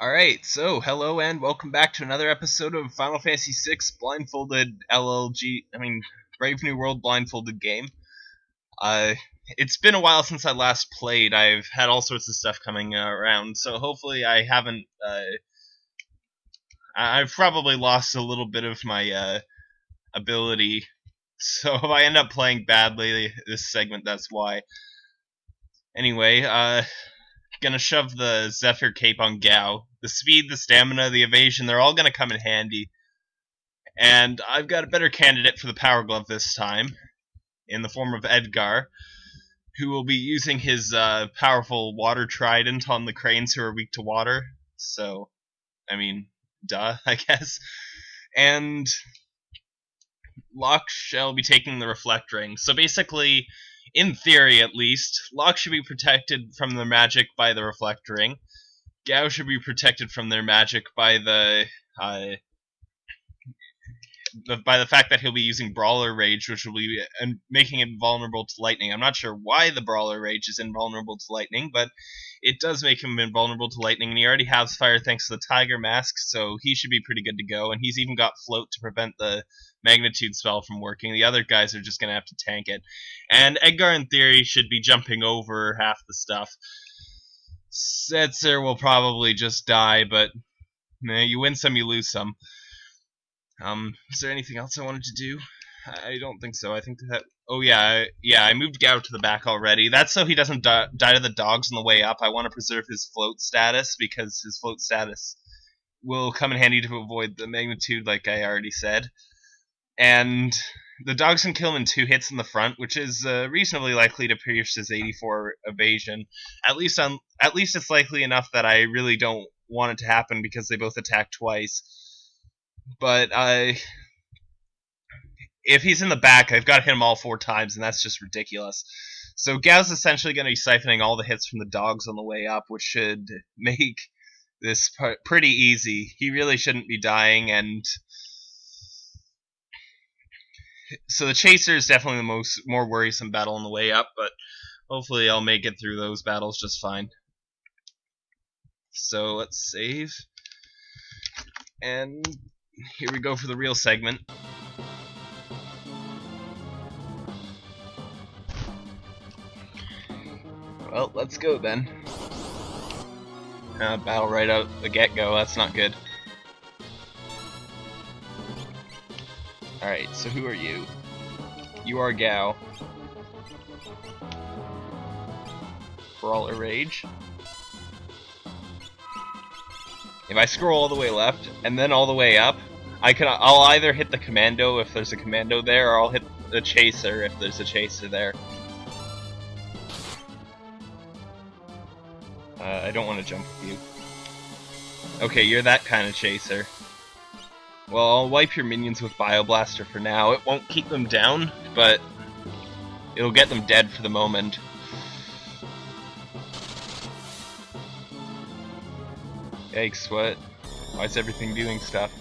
Alright, so hello and welcome back to another episode of Final Fantasy VI Blindfolded LLG, I mean, Brave New World Blindfolded game. Uh, it's been a while since I last played. I've had all sorts of stuff coming around, so hopefully I haven't, uh, I've probably lost a little bit of my, uh, ability. So if I end up playing badly this segment, that's why. Anyway, uh, gonna shove the Zephyr Cape on Gau. The speed, the stamina, the evasion, they're all gonna come in handy. And I've got a better candidate for the Power Glove this time, in the form of Edgar, who will be using his uh, powerful water trident on the cranes who are weak to water. So, I mean, duh, I guess. And Locke shall be taking the Reflect Ring. So basically, in theory at least, Locke should be protected from their magic by the Reflect Ring. Gau should be protected from their magic by the, uh, by the fact that he'll be using Brawler Rage, which will be and making him vulnerable to lightning. I'm not sure why the Brawler Rage is invulnerable to lightning, but it does make him invulnerable to lightning, and he already has fire thanks to the Tiger Mask, so he should be pretty good to go. And he's even got Float to prevent the magnitude spell from working. The other guys are just going to have to tank it. And Edgar, in theory, should be jumping over half the stuff. Setzer will probably just die, but eh, you win some, you lose some. Um, is there anything else I wanted to do? I don't think so. I think that. Oh yeah, yeah. I moved Gau to the back already. That's so he doesn't die, die to the dogs on the way up. I want to preserve his float status because his float status will come in handy to avoid the magnitude, like I already said and the dogs can kill him in two hits in the front, which is uh, reasonably likely to pierce his 84 evasion. At least on, at least it's likely enough that I really don't want it to happen because they both attack twice. But I, if he's in the back, I've got to hit him all four times, and that's just ridiculous. So Gau's essentially going to be siphoning all the hits from the dogs on the way up, which should make this pretty easy. He really shouldn't be dying, and so the chaser is definitely the most more worrisome battle on the way up, but hopefully I'll make it through those battles just fine. So let's save. And here we go for the real segment. Well, let's go then. Uh, battle right out the get-go, that's not good. Alright, so who are you? You are Gau. Brawler Rage. If I scroll all the way left, and then all the way up, I can I'll either hit the commando if there's a commando there, or I'll hit the chaser if there's a chaser there. Uh, I don't want to jump with you. Okay, you're that kind of chaser. Well, I'll wipe your minions with Bioblaster for now. It won't keep them down, but it'll get them dead for the moment. Yikes, what? Why is everything doing stuff?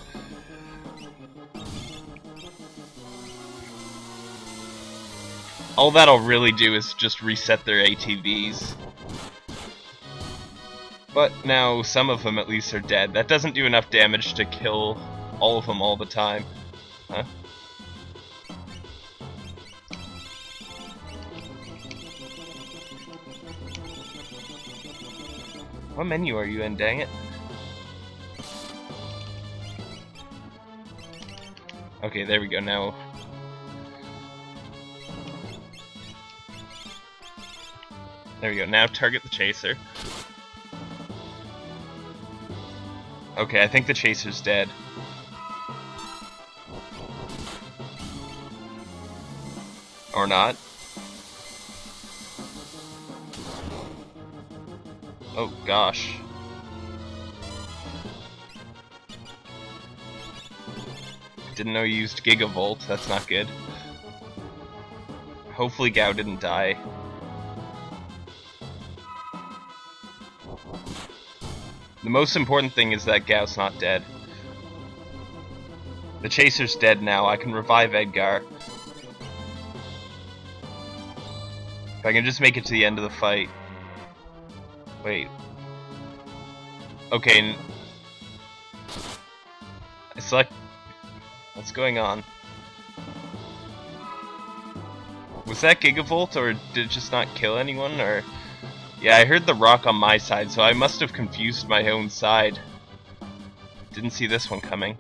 All that'll really do is just reset their ATBs. But now some of them at least are dead. That doesn't do enough damage to kill all of them all the time. Huh? What menu are you in, dang it? Okay, there we go, now... There we go, now target the chaser. Okay, I think the chaser's dead. Or not. Oh gosh. Didn't know you used Gigavolt, that's not good. Hopefully Gau didn't die. The most important thing is that Gau's not dead. The Chaser's dead now, I can revive Edgar. I can just make it to the end of the fight. Wait. Okay. I select... What's going on? Was that Gigavolt, or did it just not kill anyone, or... Yeah, I heard the rock on my side, so I must have confused my own side. Didn't see this one coming.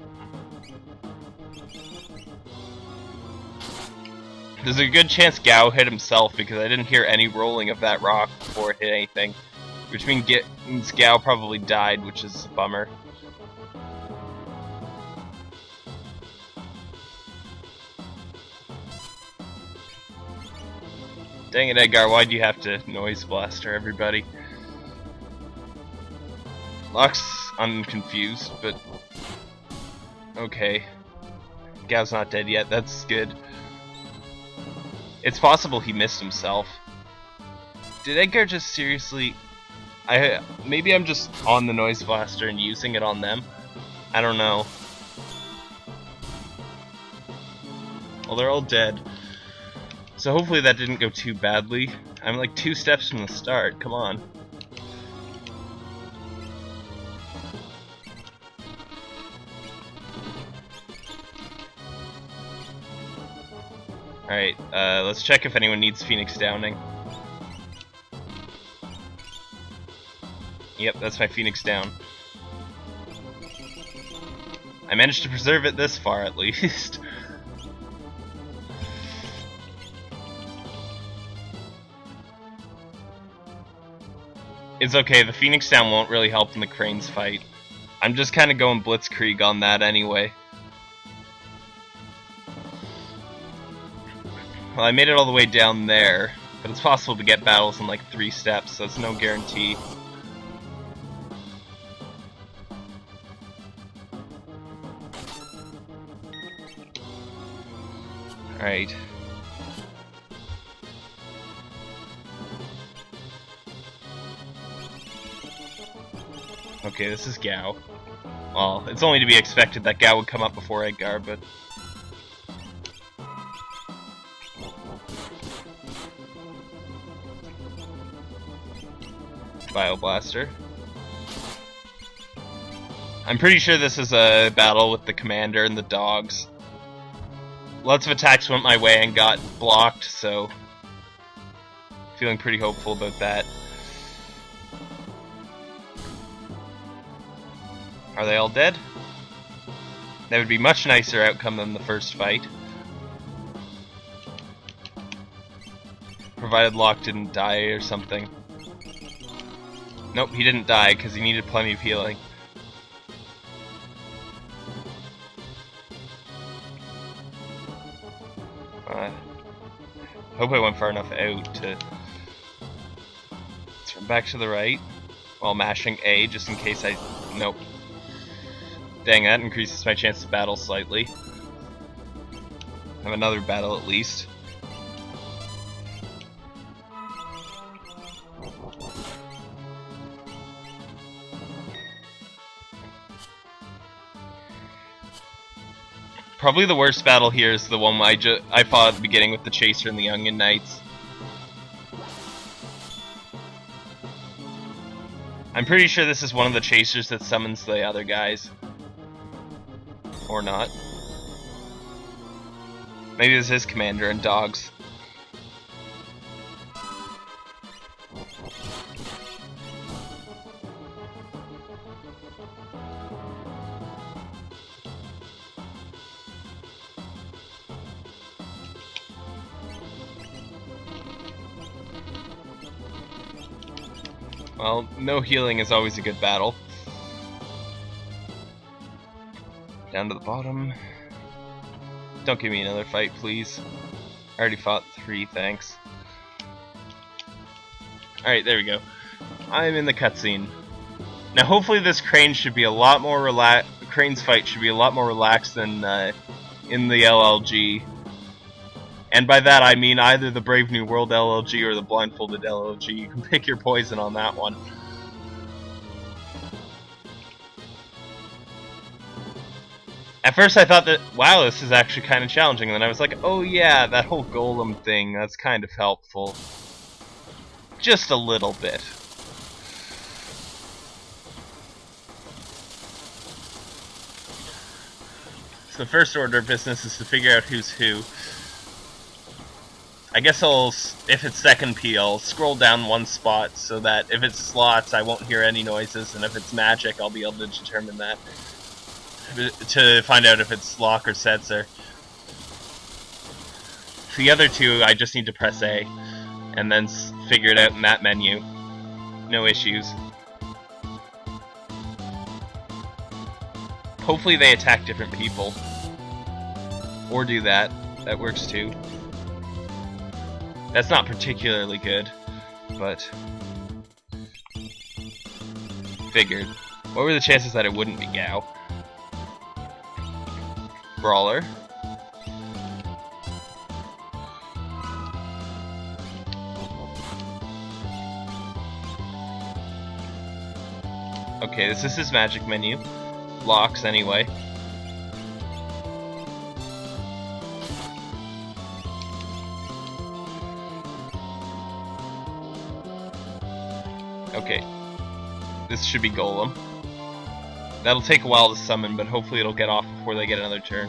There's a good chance Gau hit himself because I didn't hear any rolling of that rock before it hit anything. Which means Gau probably died, which is a bummer. Dang it, Edgar, why'd you have to noise blaster everybody? Locke's unconfused, but... Okay. Gau's not dead yet, that's good. It's possible he missed himself. Did Edgar just seriously... I Maybe I'm just on the noise blaster and using it on them? I don't know. Well, they're all dead. So hopefully that didn't go too badly. I'm like two steps from the start, come on. Alright, uh, let's check if anyone needs Phoenix Downing. Yep, that's my Phoenix down. I managed to preserve it this far, at least. It's okay, the Phoenix down won't really help in the Cranes fight. I'm just kind of going Blitzkrieg on that anyway. I made it all the way down there, but it's possible to get battles in like three steps, so it's no guarantee. Alright. Okay, this is Gau. Well, it's only to be expected that Gau would come up before Edgar, but... Bioblaster. I'm pretty sure this is a battle with the commander and the dogs. Lots of attacks went my way and got blocked, so... Feeling pretty hopeful about that. Are they all dead? That would be much nicer outcome than the first fight. Provided Locke didn't die or something. Nope, he didn't die because he needed plenty of healing. Uh, hope I went far enough out to turn back to the right while mashing A just in case I... Nope. Dang, that increases my chance to battle slightly. Have another battle at least. Probably the worst battle here is the one I, ju I fought at the beginning with the Chaser and the Onion Knights. I'm pretty sure this is one of the Chasers that summons the other guys. Or not. Maybe this is Commander and Dogs. No healing is always a good battle. Down to the bottom. Don't give me another fight, please. I already fought three, thanks. Alright, there we go. I'm in the cutscene. Now hopefully this crane should be a lot more relaxed. Crane's fight should be a lot more relaxed than uh, in the LLG. And by that I mean either the Brave New World LLG or the Blindfolded LLG. You can pick your poison on that one. At first I thought that, wow, this is actually kind of challenging, and then I was like, oh yeah, that whole golem thing, that's kind of helpful. Just a little bit. So the first order of business is to figure out who's who. I guess I'll, if it's second P, I'll scroll down one spot so that if it's slots, I won't hear any noises, and if it's magic, I'll be able to determine that. To find out if it's Locke or Setzer. The other two, I just need to press A, and then figure it out in that menu. No issues. Hopefully they attack different people. Or do that. That works too. That's not particularly good, but... Figured. What were the chances that it wouldn't be Gau? Brawler. Okay, this is his magic menu. Locke's, anyway. Okay. This should be Golem. That'll take a while to summon, but hopefully it'll get off before they get another turn.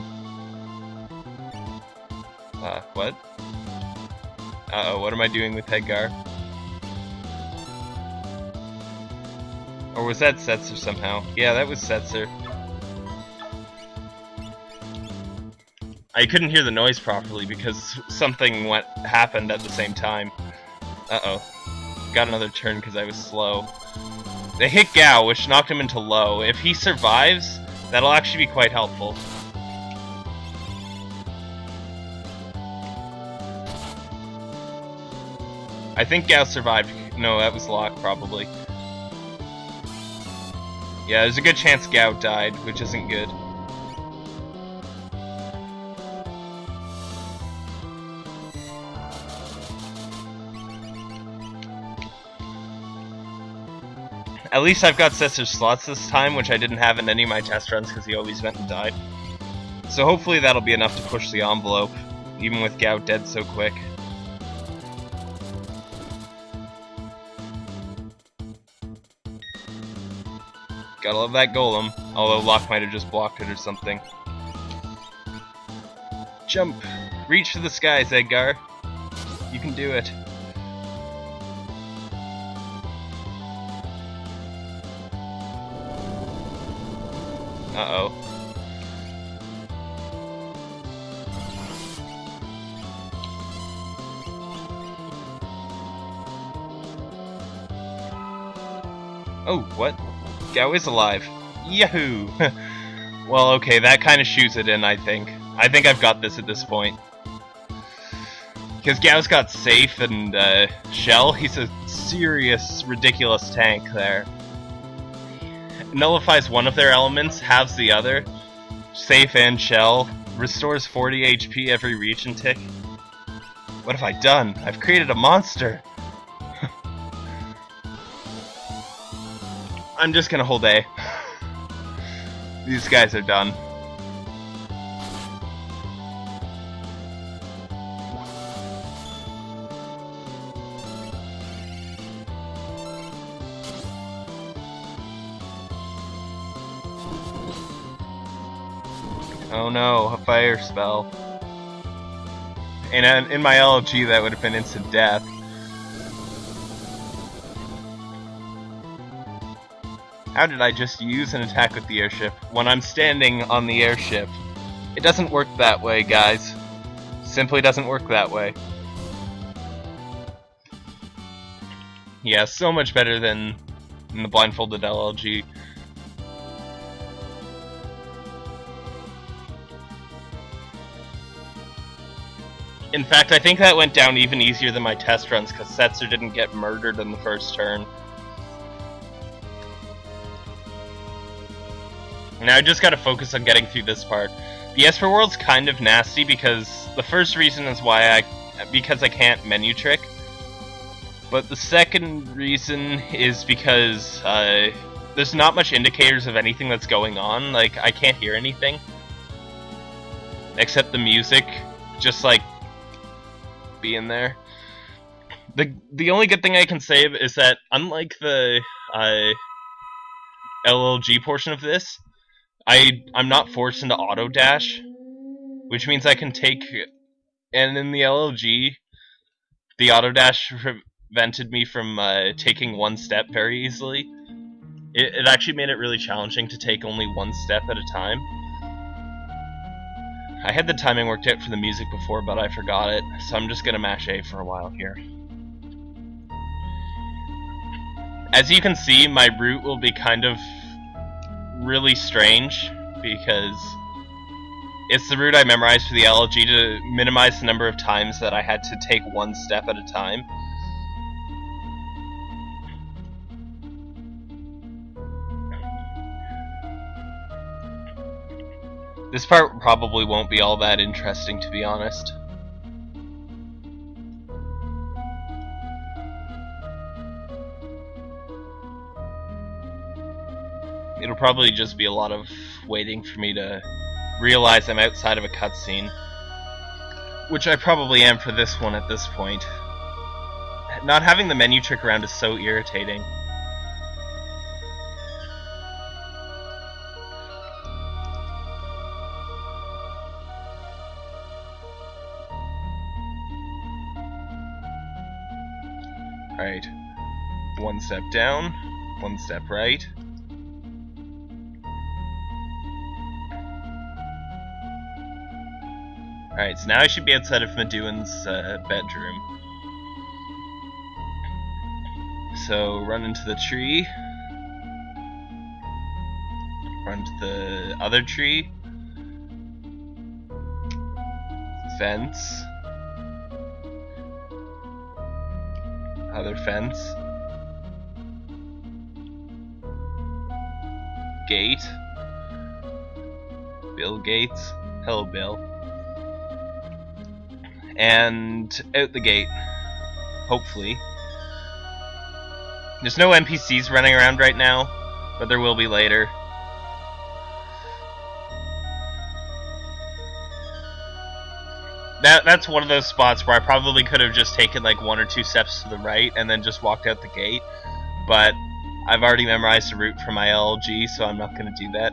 Uh, what? Uh-oh, what am I doing with Edgar? Or was that Setzer somehow? Yeah, that was Setzer. I couldn't hear the noise properly because something went happened at the same time. Uh-oh. Got another turn because I was slow. They hit Gau, which knocked him into low. If he survives, that'll actually be quite helpful. I think Gau survived. No, that was Locke, probably. Yeah, there's a good chance Gau died, which isn't good. At least I've got Setzer's slots this time, which I didn't have in any of my test runs because he always went and died. So hopefully that'll be enough to push the envelope, even with Gau dead so quick. Gotta love that golem, although Locke might have just blocked it or something. Jump! Reach for the skies, Edgar! You can do it. Uh-oh. Oh, what? Gau is alive. Yahoo! well, okay, that kind of shoots it in, I think. I think I've got this at this point. Because Gau's got Safe and uh, Shell, he's a serious, ridiculous tank there. Nullifies one of their elements, halves the other. Safe and Shell. Restores 40 HP every Regen tick. What have I done? I've created a monster! I'm just gonna hold A. These guys are done. Oh no, a fire spell. And uh, in my LG, that would have been instant death. How did I just use an attack with the airship when I'm standing on the airship? It doesn't work that way, guys. Simply doesn't work that way. Yeah, so much better than the blindfolded LLG. In fact, I think that went down even easier than my test runs because Setzer didn't get murdered in the first turn. Now I just gotta focus on getting through this part. The Esper World's kind of nasty because the first reason is why I because I can't menu trick. But the second reason is because uh, there's not much indicators of anything that's going on. Like, I can't hear anything. Except the music, just like being there. The the only good thing I can say is that unlike the uh, LLG portion of this, I I'm not forced into auto dash, which means I can take. And in the LLG, the auto dash prevented me from uh, taking one step very easily. It, it actually made it really challenging to take only one step at a time. I had the timing worked out for the music before, but I forgot it, so I'm just gonna mash A for a while here. As you can see, my route will be kind of really strange, because it's the route I memorized for the LLG to minimize the number of times that I had to take one step at a time. This part probably won't be all that interesting, to be honest. It'll probably just be a lot of waiting for me to realize I'm outside of a cutscene. Which I probably am for this one at this point. Not having the menu trick around is so irritating. One step down, one step right. Alright, so now I should be outside of Maduin's uh, bedroom. So, run into the tree. Run to the other tree. Fence. Other fence. Gate. Bill Gates. Hello, Bill and out the gate. Hopefully. There's no NPCs running around right now, but there will be later. That that's one of those spots where I probably could have just taken like one or two steps to the right and then just walked out the gate, but I've already memorized the route for my LG, so I'm not going to do that.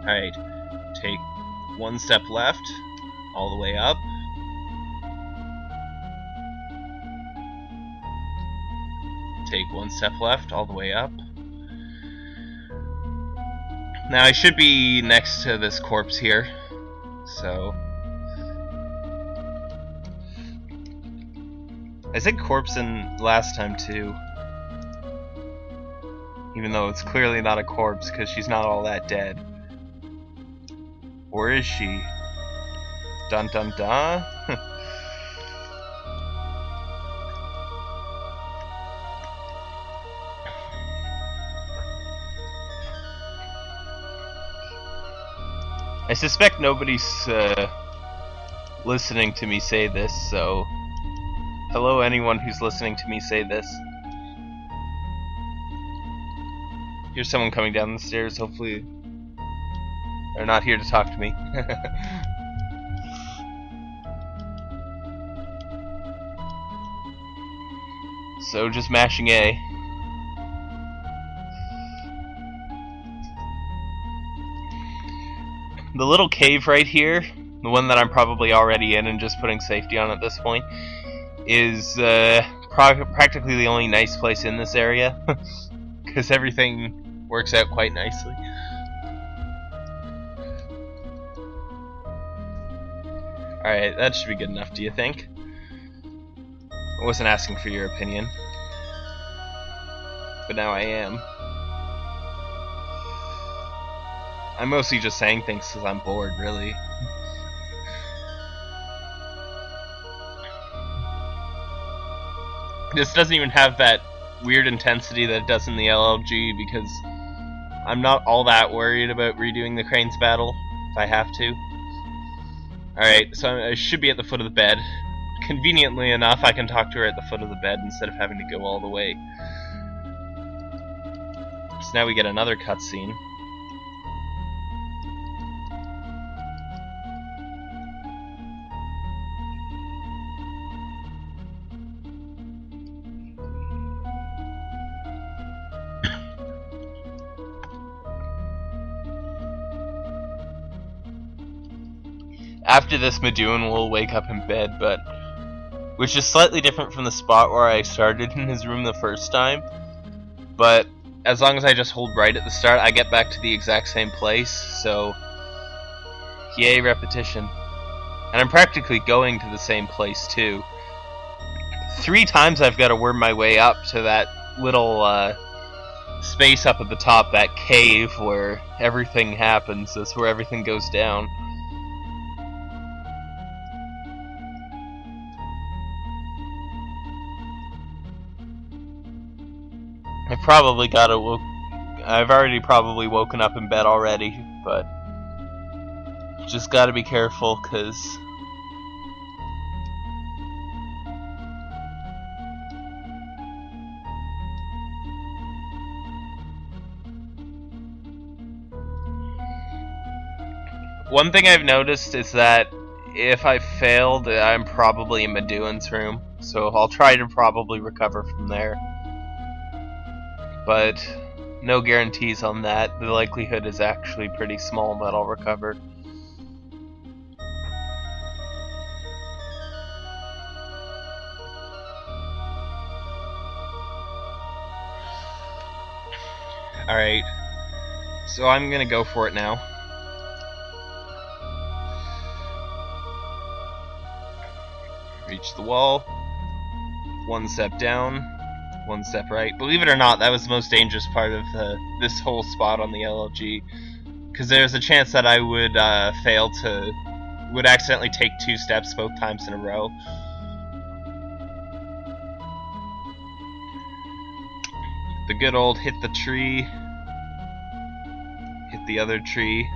Alright, take one step left, all the way up. Take one step left, all the way up. Now I should be next to this corpse here, so... I said corpse in last time too. Even though it's clearly not a corpse because she's not all that dead. Or is she? Dun dun dun. I suspect nobody's uh, listening to me say this, so hello anyone who's listening to me say this. Here's someone coming down the stairs, hopefully they're not here to talk to me. so just mashing A. The little cave right here, the one that I'm probably already in and just putting safety on at this point, is uh, practically the only nice place in this area. Because everything works out quite nicely. Alright, that should be good enough, do you think? I wasn't asking for your opinion. But now I am. I'm mostly just saying things because I'm bored, really. this doesn't even have that weird intensity that it does in the LLG because I'm not all that worried about redoing the Cranes battle if I have to. Alright, so I should be at the foot of the bed. Conveniently enough, I can talk to her at the foot of the bed instead of having to go all the way. So now we get another cutscene. After this, Maduin will wake up in bed, but which is slightly different from the spot where I started in his room the first time. But as long as I just hold right at the start, I get back to the exact same place, so yay repetition. And I'm practically going to the same place too. Three times I've got to worm my way up to that little uh, space up at the top, that cave where everything happens. That's where everything goes down. Probably got to woke. I've already probably woken up in bed already, but just got to be careful because One thing I've noticed is that if I failed, I'm probably in Maduin's room, so I'll try to probably recover from there. But no guarantees on that. The likelihood is actually pretty small that I'll recover. Alright, so I'm gonna go for it now. Reach the wall. One step down. One step right. Believe it or not, that was the most dangerous part of uh, this whole spot on the LLG. Because there's a chance that I would uh, fail to... would accidentally take two steps both times in a row. The good old hit the tree. Hit the other tree.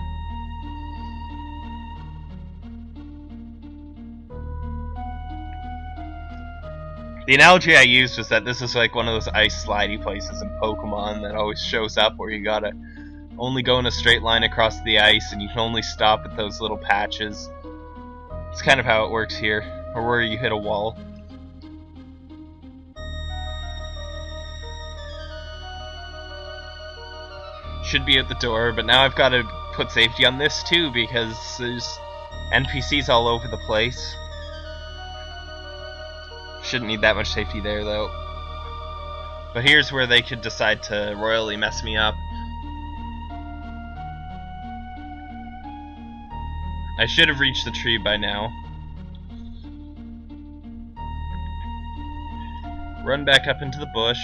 The analogy I used was that this is like one of those ice slidey places in Pokemon that always shows up where you gotta only go in a straight line across the ice and you can only stop at those little patches. It's kind of how it works here, or where you hit a wall. Should be at the door, but now I've got to put safety on this too because there's NPCs all over the place. Shouldn't need that much safety there, though. But here's where they could decide to royally mess me up. I should have reached the tree by now. Run back up into the bush.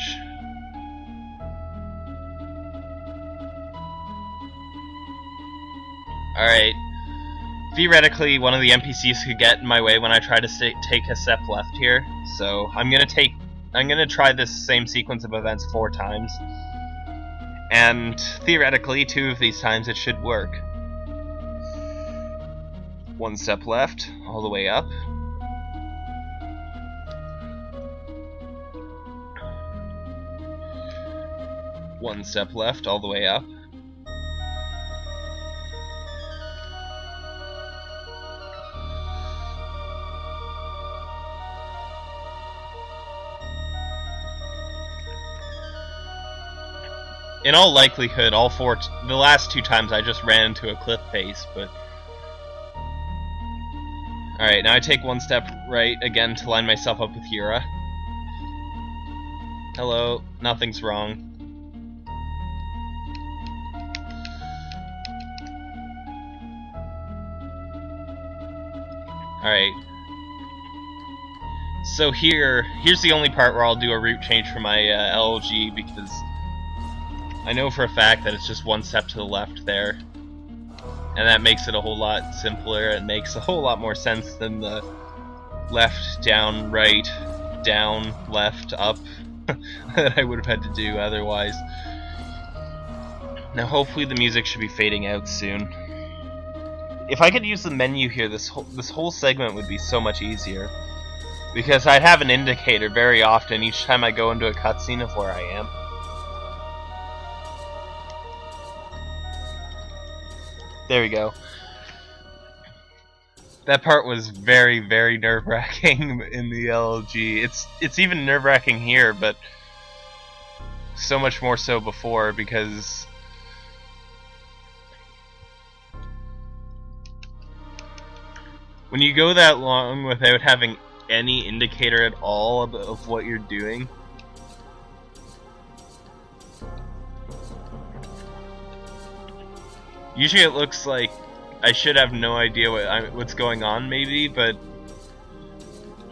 Alright. Theoretically, one of the NPCs could get in my way when I try to take a step left here. So I'm gonna take I'm gonna try this same sequence of events four times. And theoretically, two of these times it should work. One step left, all the way up. One step left, all the way up. In all likelihood, all four, the last two times I just ran into a cliff face, but... Alright, now I take one step right again to line myself up with Yura. Hello, nothing's wrong. Alright. So here, here's the only part where I'll do a route change for my uh, LG because I know for a fact that it's just one step to the left there. And that makes it a whole lot simpler. It makes a whole lot more sense than the left, down, right, down, left, up that I would have had to do otherwise. Now hopefully the music should be fading out soon. If I could use the menu here, this whole, this whole segment would be so much easier. Because I'd have an indicator very often each time I go into a cutscene of where I am. There we go. That part was very, very nerve-wracking in the LG. It's it's even nerve-wracking here, but so much more so before because when you go that long without having any indicator at all of what you're doing, usually it looks like I should have no idea what I, what's going on, maybe, but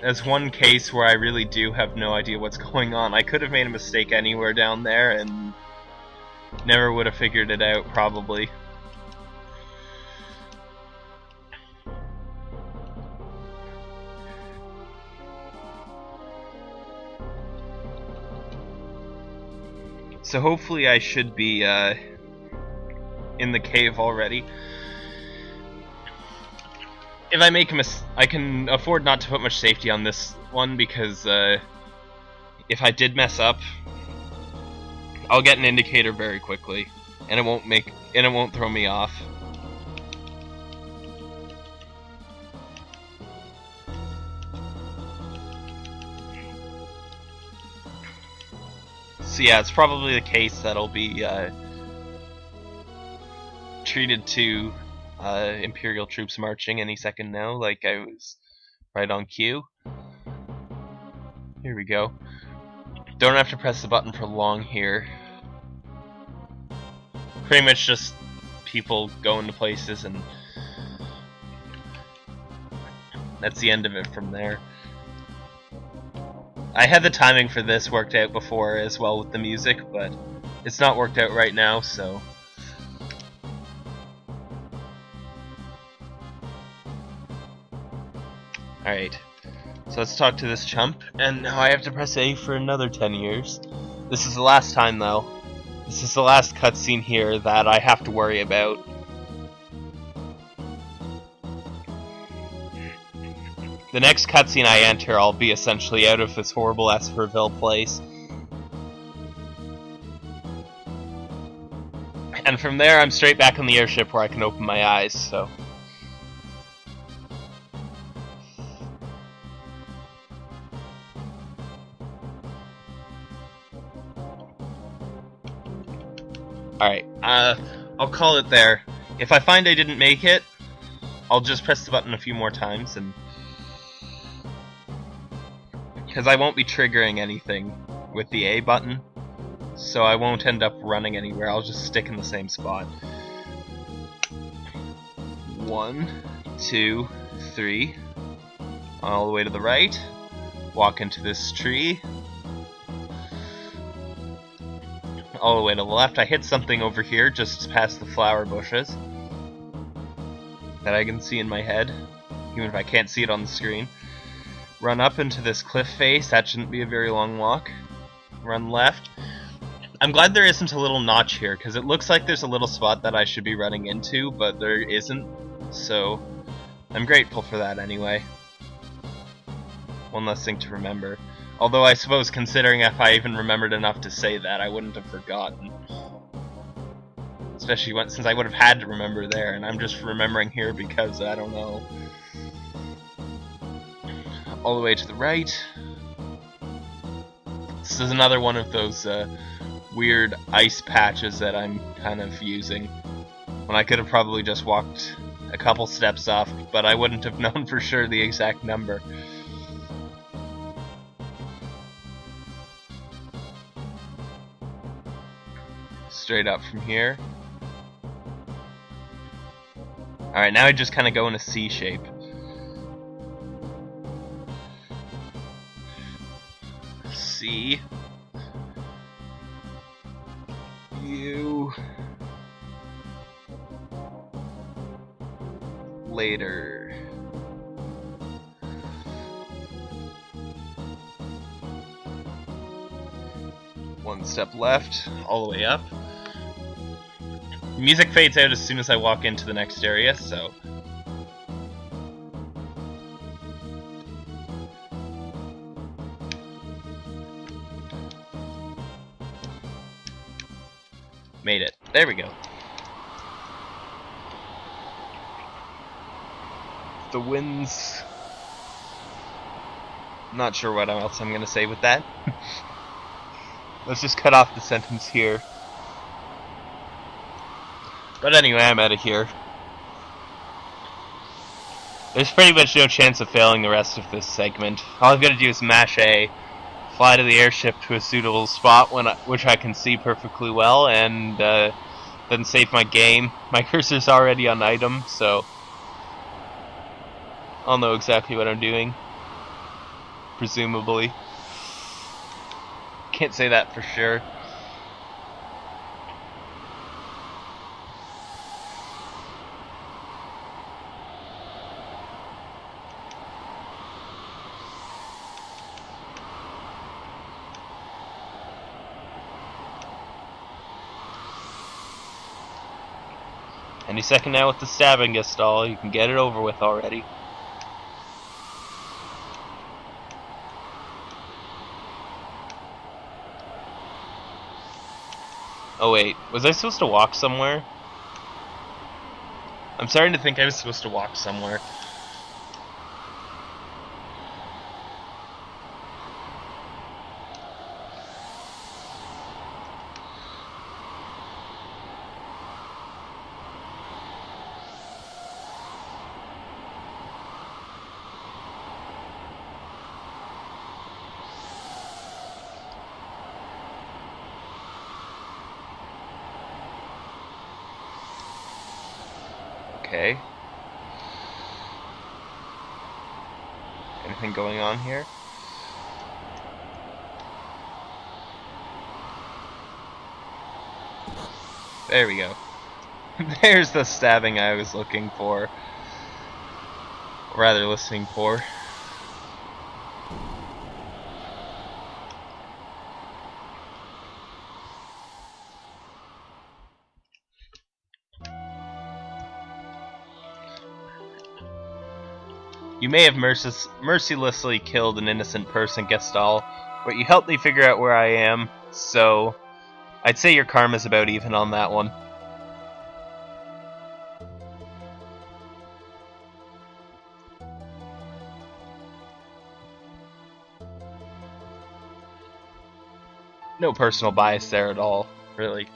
that's one case where I really do have no idea what's going on. I could have made a mistake anywhere down there and never would have figured it out, probably. So hopefully I should be uh, in the cave already. If I make a mis- I can afford not to put much safety on this one because uh, if I did mess up, I'll get an indicator very quickly, and it won't make and it won't throw me off. So yeah, it's probably the case that'll be uh, treated to uh, Imperial troops marching any second now, like I was right on cue. Here we go. Don't have to press the button for long here. Pretty much just people going to places and that's the end of it from there. I had the timing for this worked out before as well with the music, but it's not worked out right now, so... Alright, so let's talk to this chump, and now I have to press A for another 10 years. This is the last time, though. This is the last cutscene here that I have to worry about. The next cutscene I enter, I'll be essentially out of this horrible Esperville place. And from there, I'm straight back on the airship where I can open my eyes, so... Alright, uh, I'll call it there. If I find I didn't make it, I'll just press the button a few more times and... Because I won't be triggering anything with the A button, so I won't end up running anywhere, I'll just stick in the same spot. One, two, three, all the way to the right, walk into this tree, all the way to the left. I hit something over here just past the flower bushes that I can see in my head, even if I can't see it on the screen. Run up into this cliff face, that shouldn't be a very long walk. Run left. I'm glad there isn't a little notch here, because it looks like there's a little spot that I should be running into, but there isn't, so I'm grateful for that anyway. One less thing to remember. Although I suppose considering if I even remembered enough to say that, I wouldn't have forgotten. Especially when, since I would have had to remember there, and I'm just remembering here because, I don't know. All the way to the right. This is another one of those uh, weird ice patches that I'm kind of using. When I could have probably just walked a couple steps off, but I wouldn't have known for sure the exact number. Straight up from here. Alright, now I just kind of go in a C shape. C. Later. One step left, all the way up music fades out as soon as I walk into the next area, so... Made it. There we go. The winds... Not sure what else I'm gonna say with that. Let's just cut off the sentence here. But anyway, I'm out of here. There's pretty much no chance of failing the rest of this segment. All I've got to do is mash A, fly to the airship to a suitable spot when I, which I can see perfectly well, and uh, then save my game. My cursor's already on item, so I'll know exactly what I'm doing. Presumably. Can't say that for sure. Any second now with the stabbing Gestahl, you can get it over with already. Oh wait, was I supposed to walk somewhere? I'm starting to think I was supposed to walk somewhere. Okay. Anything going on here? There we go. There's the stabbing I was looking for. Rather, listening for. May have mercil mercilessly killed an innocent person, Gestahl, but you helped me figure out where I am, so I'd say your karma's about even on that one. No personal bias there at all, really.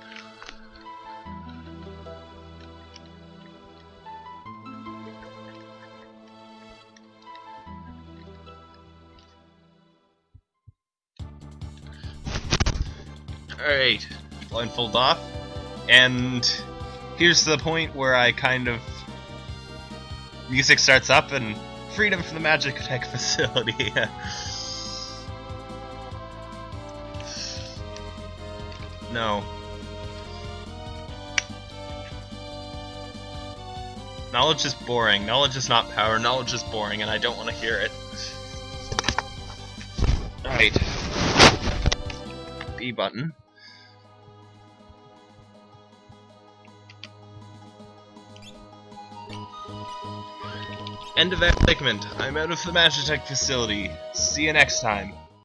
Blindfold off. And here's the point where I kind of... Music starts up and freedom from the Magitech facility. no. Knowledge is boring. Knowledge is not power. Knowledge is boring, and I don't want to hear it. Alright. B button. End of that segment. I'm out of the Magitech facility. See you next time.